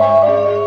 Música